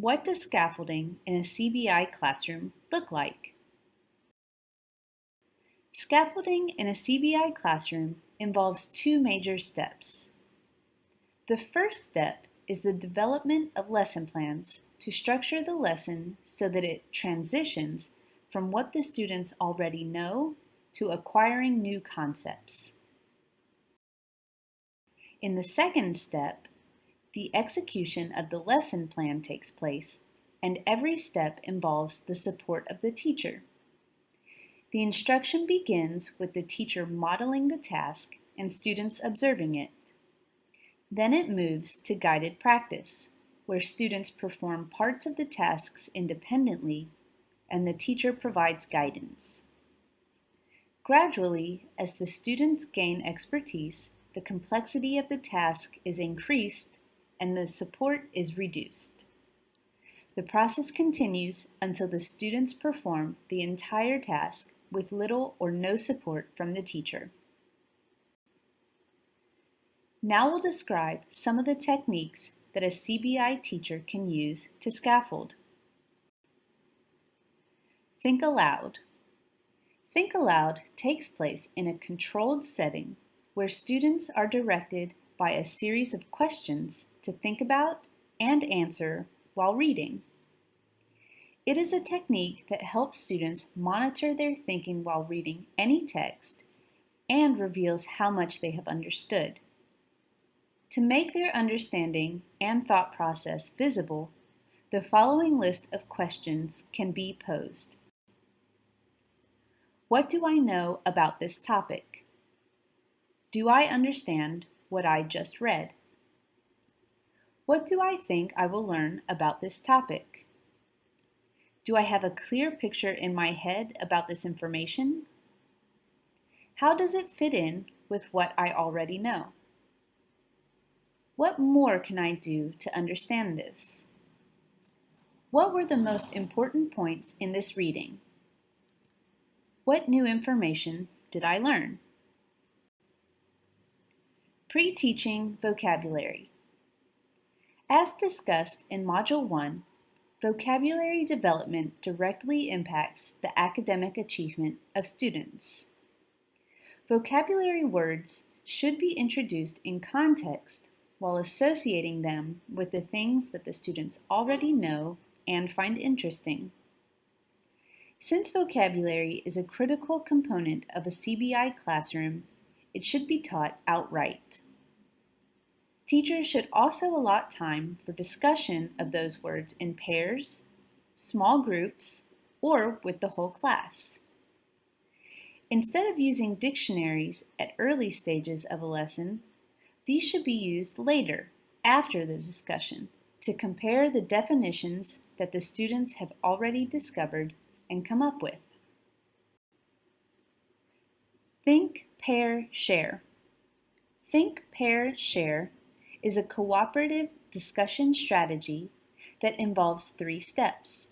What does scaffolding in a CBI classroom look like? Scaffolding in a CBI classroom involves two major steps. The first step is the development of lesson plans to structure the lesson so that it transitions from what the students already know to acquiring new concepts. In the second step, the execution of the lesson plan takes place, and every step involves the support of the teacher. The instruction begins with the teacher modeling the task and students observing it. Then it moves to guided practice, where students perform parts of the tasks independently and the teacher provides guidance. Gradually, as the students gain expertise, the complexity of the task is increased and the support is reduced. The process continues until the students perform the entire task with little or no support from the teacher. Now we'll describe some of the techniques that a CBI teacher can use to scaffold. Think aloud. Think aloud takes place in a controlled setting where students are directed by a series of questions to think about and answer while reading. It is a technique that helps students monitor their thinking while reading any text and reveals how much they have understood. To make their understanding and thought process visible, the following list of questions can be posed. What do I know about this topic? Do I understand what I just read? What do I think I will learn about this topic? Do I have a clear picture in my head about this information? How does it fit in with what I already know? What more can I do to understand this? What were the most important points in this reading? What new information did I learn? Pre-teaching vocabulary. As discussed in Module 1, vocabulary development directly impacts the academic achievement of students. Vocabulary words should be introduced in context while associating them with the things that the students already know and find interesting. Since vocabulary is a critical component of a CBI classroom, it should be taught outright. Teachers should also allot time for discussion of those words in pairs, small groups, or with the whole class. Instead of using dictionaries at early stages of a lesson, these should be used later, after the discussion, to compare the definitions that the students have already discovered and come up with. Think, pair, share. Think, pair, share is a cooperative discussion strategy that involves three steps.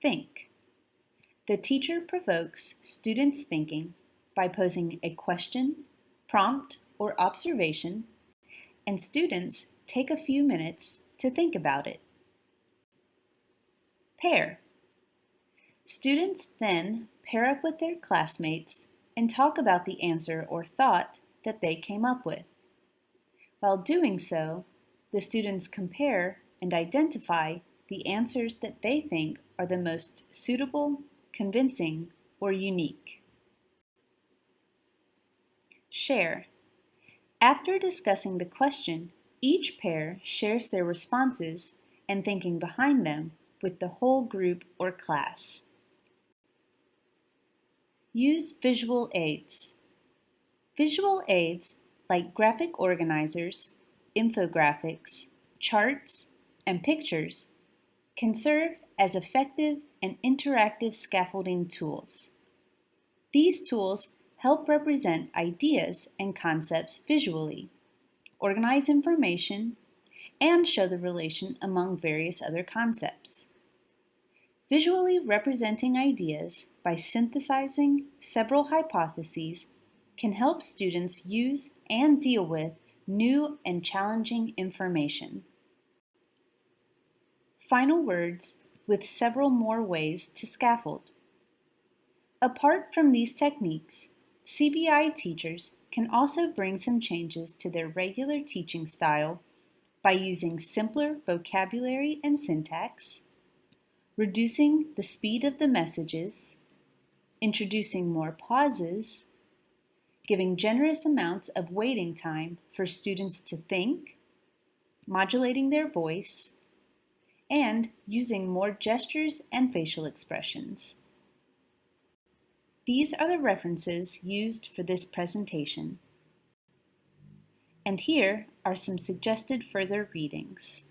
Think. The teacher provokes students' thinking by posing a question, prompt, or observation, and students take a few minutes to think about it. Pair. Students then pair up with their classmates and talk about the answer or thought that they came up with. While doing so, the students compare and identify the answers that they think are the most suitable, convincing, or unique. Share. After discussing the question, each pair shares their responses and thinking behind them with the whole group or class. Use visual aids. Visual aids like graphic organizers, infographics, charts, and pictures can serve as effective and interactive scaffolding tools. These tools help represent ideas and concepts visually, organize information, and show the relation among various other concepts. Visually representing ideas by synthesizing several hypotheses can help students use and deal with new and challenging information. final words with several more ways to scaffold. Apart from these techniques, CBI teachers can also bring some changes to their regular teaching style by using simpler vocabulary and syntax, reducing the speed of the messages, introducing more pauses, giving generous amounts of waiting time for students to think, modulating their voice, and using more gestures and facial expressions. These are the references used for this presentation. And here are some suggested further readings.